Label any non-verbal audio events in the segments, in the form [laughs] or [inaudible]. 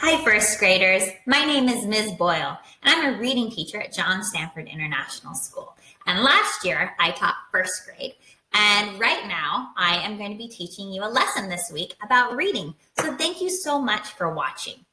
Hi, first graders. My name is Ms. Boyle, and I'm a reading teacher at John Stanford International School. And last year, I taught first grade. And right now, I am going to be teaching you a lesson this week about reading. So thank you so much for watching.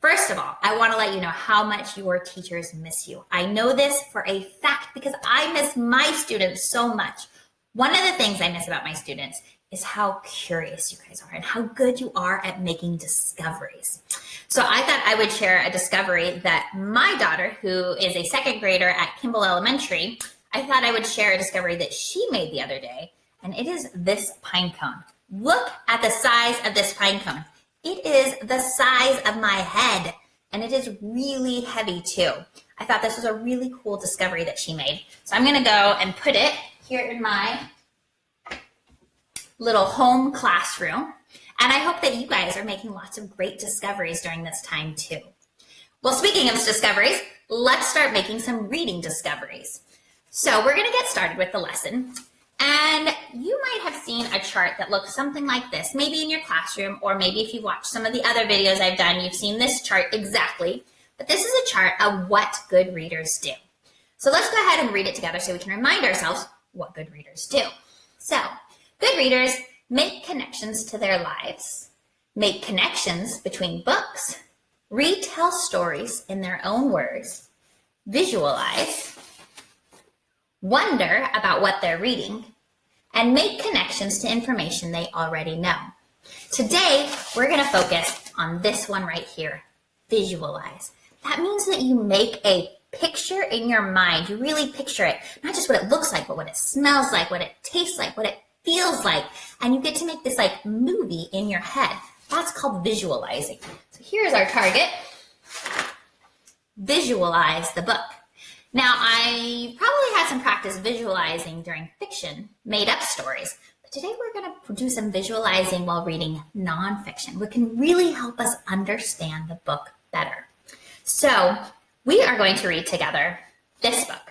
First of all, I want to let you know how much your teachers miss you. I know this for a fact because I miss my students so much. One of the things I miss about my students is how curious you guys are and how good you are at making discoveries. So I thought I would share a discovery that my daughter, who is a second grader at Kimball Elementary, I thought I would share a discovery that she made the other day, and it is this pine cone. Look at the size of this pine cone. It is the size of my head, and it is really heavy too. I thought this was a really cool discovery that she made. So I'm gonna go and put it here in my little home classroom. And I hope that you guys are making lots of great discoveries during this time too. Well, speaking of discoveries, let's start making some reading discoveries. So we're gonna get started with the lesson. And you might have seen a chart that looks something like this, maybe in your classroom, or maybe if you've watched some of the other videos I've done, you've seen this chart exactly. But this is a chart of what good readers do. So let's go ahead and read it together so we can remind ourselves what good readers do. So Good readers make connections to their lives, make connections between books, retell stories in their own words, visualize, wonder about what they're reading, and make connections to information they already know. Today, we're going to focus on this one right here, visualize. That means that you make a picture in your mind. You really picture it, not just what it looks like, but what it smells like, what it tastes like, what it feels like. And you get to make this like movie in your head. That's called visualizing. So here's our target. Visualize the book. Now, I probably had some practice visualizing during fiction, made up stories, but today we're going to do some visualizing while reading nonfiction, which can really help us understand the book better. So we are going to read together this book.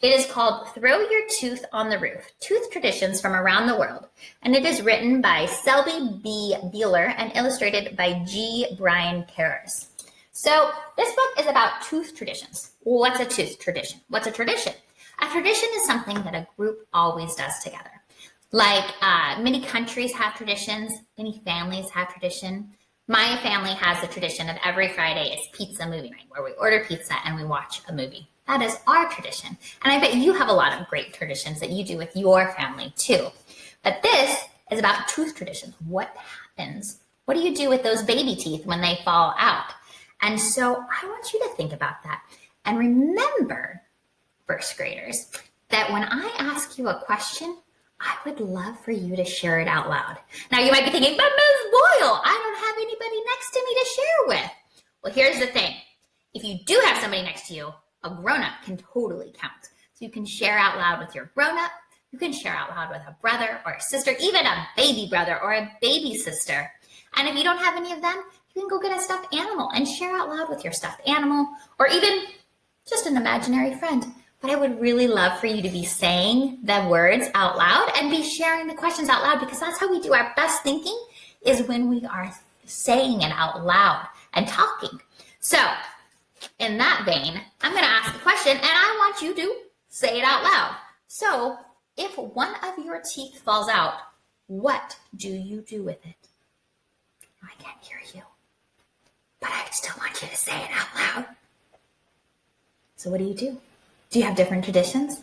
It is called Throw Your Tooth on the Roof, Tooth Traditions from Around the World, and it is written by Selby B. Beeler and illustrated by G. Brian Karas. So this book is about tooth traditions. What's a tooth tradition? What's a tradition? A tradition is something that a group always does together. Like uh, many countries have traditions, many families have tradition. My family has a tradition of every Friday is pizza movie night, where we order pizza and we watch a movie. That is our tradition. And I bet you have a lot of great traditions that you do with your family too. But this is about tooth traditions. What happens? What do you do with those baby teeth when they fall out? And so I want you to think about that. And remember, first graders, that when I ask you a question, I would love for you to share it out loud. Now you might be thinking, but Ms. Boyle, I don't have anybody next to me to share with. Well, here's the thing. If you do have somebody next to you, a grown-up can totally count. So you can share out loud with your grown-up, you can share out loud with a brother or a sister, even a baby brother or a baby sister. And if you don't have any of them, you can go get a stuffed animal and share out loud with your stuffed animal or even just an imaginary friend. But I would really love for you to be saying the words out loud and be sharing the questions out loud because that's how we do our best thinking is when we are saying it out loud and talking. So in that vein, I'm going to ask a question and I want you to say it out loud. So if one of your teeth falls out, what do you do with it? I can't hear you, but I still want you to say it out loud. So what do you do? Do you have different traditions?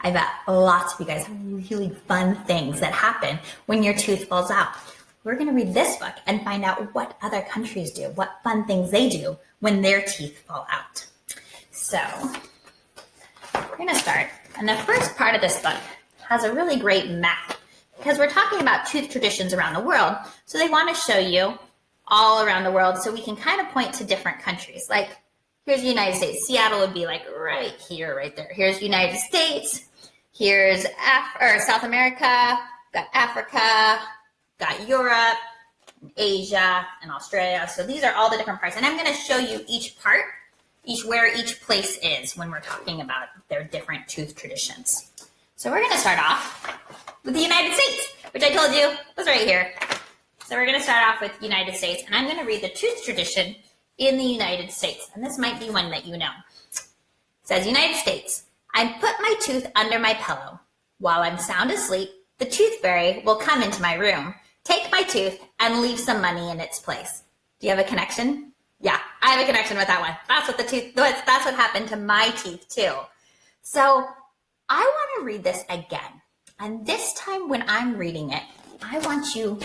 I bet lots of you guys have really fun things that happen when your tooth falls out. We're going to read this book and find out what other countries do, what fun things they do when their teeth fall out. So we're going to start. And the first part of this book has a really great map because we're talking about tooth traditions around the world. So they want to show you all around the world so we can kind of point to different countries. Like here's the United States. Seattle would be like right here, right there. Here's the United States. Here's Af or South America. Got Africa. Got Europe. Asia and Australia. So these are all the different parts. And I'm going to show you each part, each where each place is when we're talking about their different tooth traditions. So we're going to start off with the United States, which I told you was right here. So we're going to start off with United States, and I'm going to read the tooth tradition in the United States. And this might be one that you know. It says, United States, I put my tooth under my pillow. While I'm sound asleep, the tooth fairy will come into my room, take my tooth, and leave some money in its place. Do you have a connection? Yeah, I have a connection with that one. That's what the tooth, that's what happened to my teeth too. So I want to read this again. And this time when I'm reading it, I want you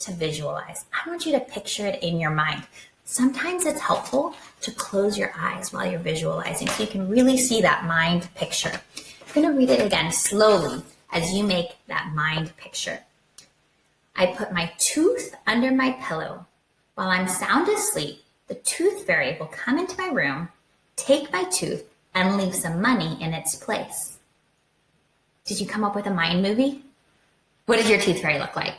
to visualize. I want you to picture it in your mind. Sometimes it's helpful to close your eyes while you're visualizing so you can really see that mind picture. I'm going to read it again slowly as you make that mind picture. I put my tooth under my pillow. While I'm sound asleep, the tooth fairy will come into my room, take my tooth, and leave some money in its place. Did you come up with a mind movie? What does your tooth fairy look like?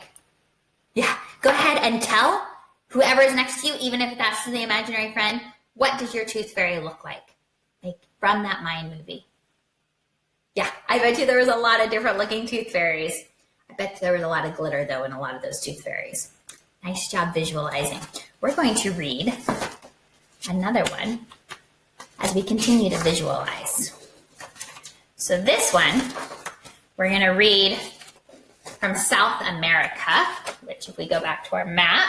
Yeah, go ahead and tell whoever is next to you, even if that's the imaginary friend, what does your tooth fairy look like? Like from that mind movie. I bet you there was a lot of different looking tooth fairies. I bet there was a lot of glitter though in a lot of those tooth fairies. Nice job visualizing. We're going to read another one as we continue to visualize. So this one, we're going to read from South America, which if we go back to our map,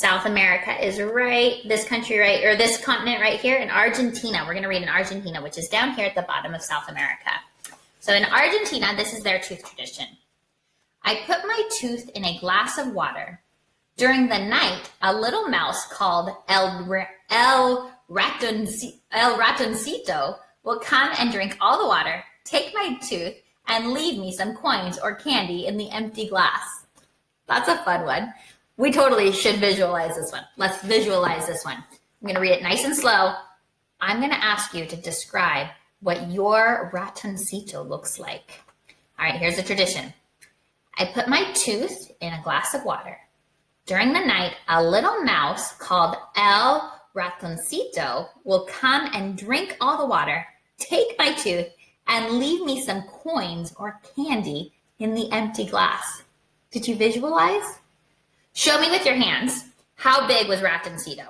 South America is right, this country right, or this continent right here in Argentina. We're going to read in Argentina, which is down here at the bottom of South America. So in Argentina, this is their tooth tradition. I put my tooth in a glass of water. During the night, a little mouse called El, El, Ratoncito, El Ratoncito will come and drink all the water, take my tooth, and leave me some coins or candy in the empty glass. That's a fun one. We totally should visualize this one. Let's visualize this one. I'm going to read it nice and slow. I'm going to ask you to describe what your ratoncito looks like. All right, here's the tradition. I put my tooth in a glass of water. During the night, a little mouse called El Ratoncito will come and drink all the water, take my tooth, and leave me some coins or candy in the empty glass. Did you visualize? Show me with your hands. How big was Ratoncito?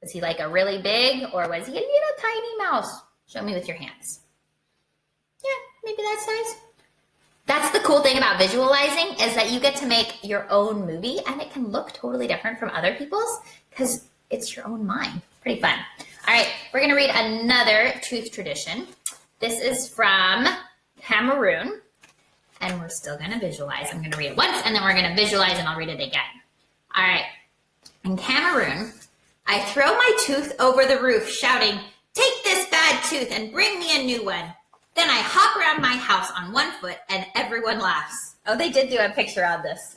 Was he like a really big or was he a little tiny mouse? Show me with your hands. Yeah, maybe that size. That's the cool thing about visualizing is that you get to make your own movie and it can look totally different from other people's because it's your own mind. Pretty fun. All right, we're going to read another tooth tradition. This is from Cameroon and we're still to visualize. I'm to read it once and then we're to visualize and I'll read it again. All right. In Cameroon, I throw my tooth over the roof shouting, take this bad tooth and bring me a new one. Then I hop around my house on one foot and everyone laughs. Oh, they did do a picture of this.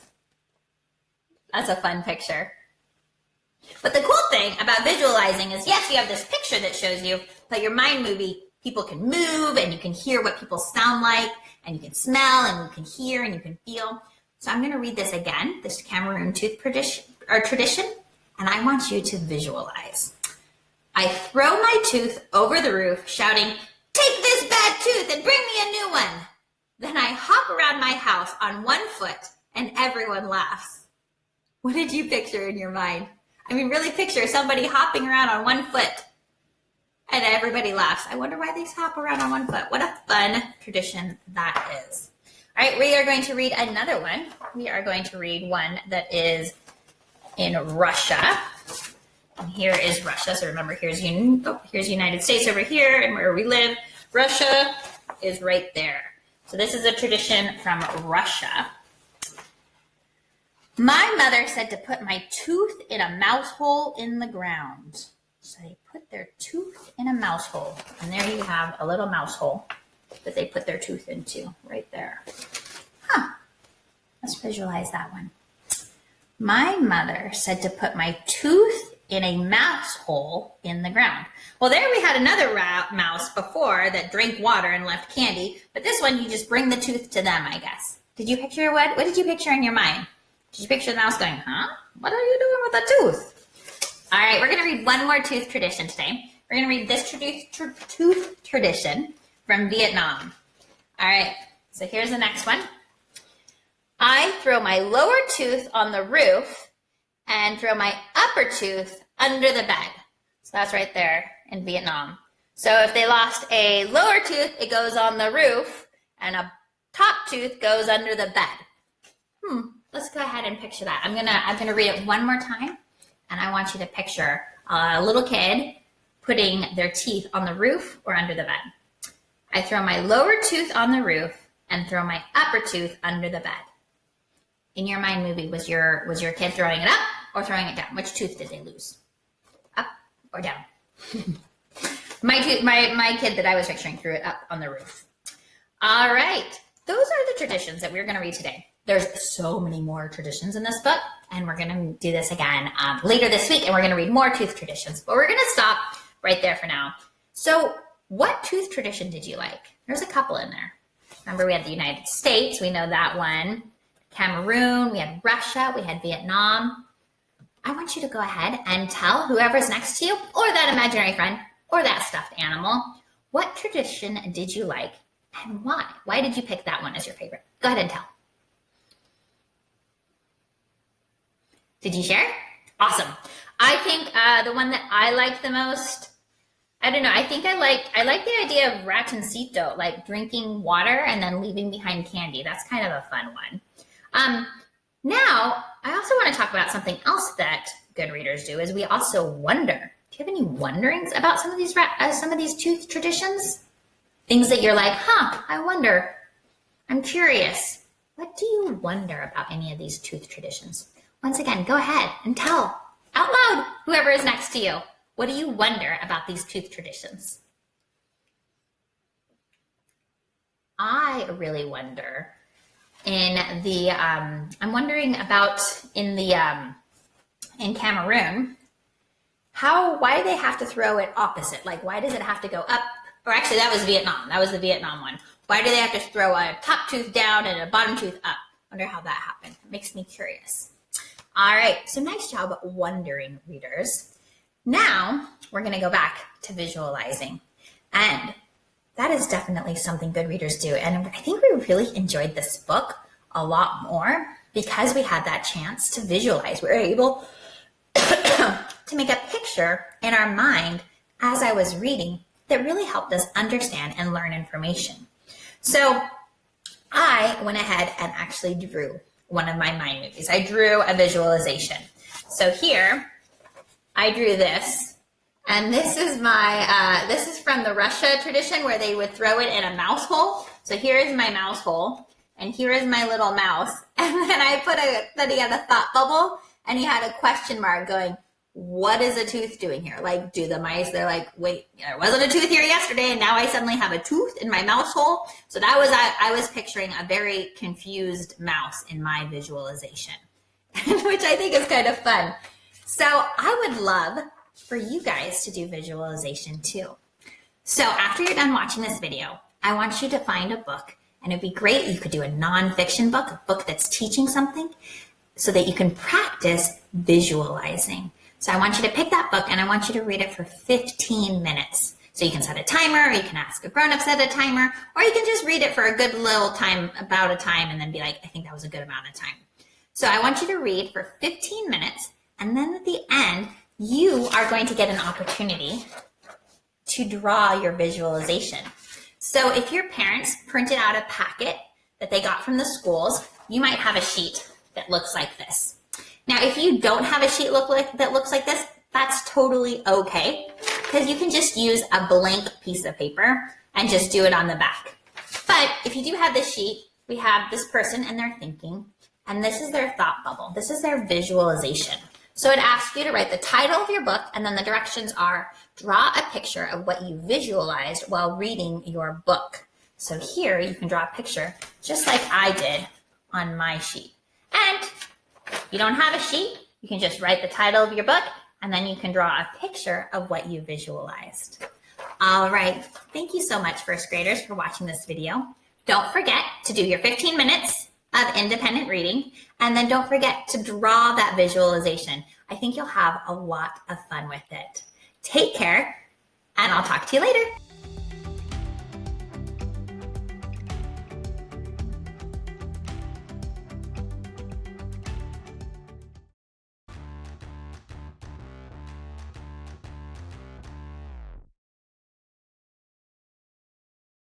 That's a fun picture. But the cool thing about visualizing is yes, you have this picture that shows you, but your mind movie, people can move and you can hear what people sound like and you can smell and you can hear and you can feel. So I'm going to read this again, this Cameroon tooth tradition, and I want you to visualize. I throw my tooth over the roof, shouting, take this bad tooth and bring me a new one. Then I hop around my house on one foot and everyone laughs. What did you picture in your mind? I mean, really picture somebody hopping around on one foot and everybody laughs. I wonder why they hop around on one foot. What a fun tradition that is. All right, we are going to read another one. We are going to read one that is in Russia. And here is Russia. So remember, here's, oh, here's United States over here and where we live. Russia is right there. So this is a tradition from Russia. My mother said to put my tooth in a mouse hole in the ground. So they put their tooth in a mouse hole. And there you have a little mouse hole that they put their tooth into right there. Huh. Let's visualize that one. My mother said to put my tooth in a mouse hole in the ground. Well, there we had another mouse before that drank water and left candy, but this one you just bring the tooth to them, I guess. Did you picture what? What did you picture in your mind? Did you picture the mouse going, huh? What are you doing with a tooth? All right, we're going to read one more tooth tradition today. We're going to read this tooth tradition from Vietnam. All right, so here's the next one. I throw my lower tooth on the roof and throw my upper tooth under the bed. So that's right there in Vietnam. So if they lost a lower tooth, it goes on the roof, and a top tooth goes under the bed. Hmm, let's go ahead and picture that. I'm gonna I'm gonna read it one more time, and I want you to picture a little kid putting their teeth on the roof or under the bed. I throw my lower tooth on the roof and throw my upper tooth under the bed. In your mind movie, was your was your kid throwing it up or throwing it down? Which tooth did they lose? Up or down? [laughs] my, tooth, my, my kid that I was picturing threw it up on the roof. All right. Those are the traditions that we're going to read today. There's so many more traditions in this book, and we're going to do this again um, later this week, and we're going to read more tooth traditions. But we're going to stop right there for now. So, what tooth tradition did you like? There's a couple in there. Remember, we had the United States, we know that one. Cameroon, we had Russia, we had Vietnam. I want you to go ahead and tell whoever's next to you, or that imaginary friend, or that stuffed animal, what tradition did you like and why? Why did you pick that one as your favorite? Go ahead and tell. Did you share? Awesome. I think uh, the one that I like the most, I don't know. I think I like I like the idea of ratoncito, like drinking water and then leaving behind candy. That's kind of a fun one. Um, now, I also want to talk about something else that good readers do is we also wonder. Do you have any wonderings about some of these uh, some of these tooth traditions? Things that you're like, huh, I wonder. I'm curious. What do you wonder about any of these tooth traditions? Once again, go ahead and tell out loud whoever is next to you. What do you wonder about these tooth traditions? I really wonder in the um, I'm wondering about in the um, in Cameroon how why do they have to throw it opposite. Like why does it have to go up? Or actually that was Vietnam. That was the Vietnam one. Why do they have to throw a top tooth down and a bottom tooth up? Wonder how that happened. It makes me curious all right so nice job wondering readers now we're going to go back to visualizing and that is definitely something good readers do. And I think we really enjoyed this book a lot more because we had that chance to visualize. We were able [coughs] to make a picture in our mind as I was reading that really helped us understand and learn information. So I went ahead and actually drew one of my mind movies. I drew a visualization. So here, I drew this and this is my, uh, this is from the Russia tradition where they would throw it in a mouse hole. So here is my mouse hole and here is my little mouse. [laughs] And then I put a, then he had a thought bubble and he had a question mark going, what is a tooth doing here? Like, do the mice, they're like, wait, there wasn't a tooth here yesterday and now I suddenly have a tooth in my mouse hole. So that was, I, I was picturing a very confused mouse in my visualization, [laughs] which I think is kind of fun. So I would love for you guys to do visualization too. So after you're done watching this video, I want you to find a book and it'd be great. You could do a nonfiction book, a book that's teaching something so that you can practice visualizing. So I want you to pick that book and I want you to read it for 15 minutes. So you can set a timer, or you can ask a grown-up to set a timer, or you can just read it for a good little time, about a time, and then be like, I think that was a good amount of time. So I want you to read for 15 minutes, and then at the end, you are going to get an opportunity to draw your visualization. So if your parents printed out a packet that they got from the schools, you might have a sheet that looks like this. Now, if you don't have a sheet look like, that looks like this, that's totally okay because you can just use a blank piece of paper and just do it on the back. But if you do have this sheet, we have this person and they're thinking, and this is their thought bubble. This is their visualization. So it asks you to write the title of your book, and then the directions are draw a picture of what you visualized while reading your book. So here you can draw a picture just like I did on my sheet. And you don't have a sheet, you can just write the title of your book and then you can draw a picture of what you visualized. All right, thank you so much first graders for watching this video. Don't forget to do your 15 minutes of independent reading. And then don't forget to draw that visualization. I think you'll have a lot of fun with it. Take care, and I'll talk to you later.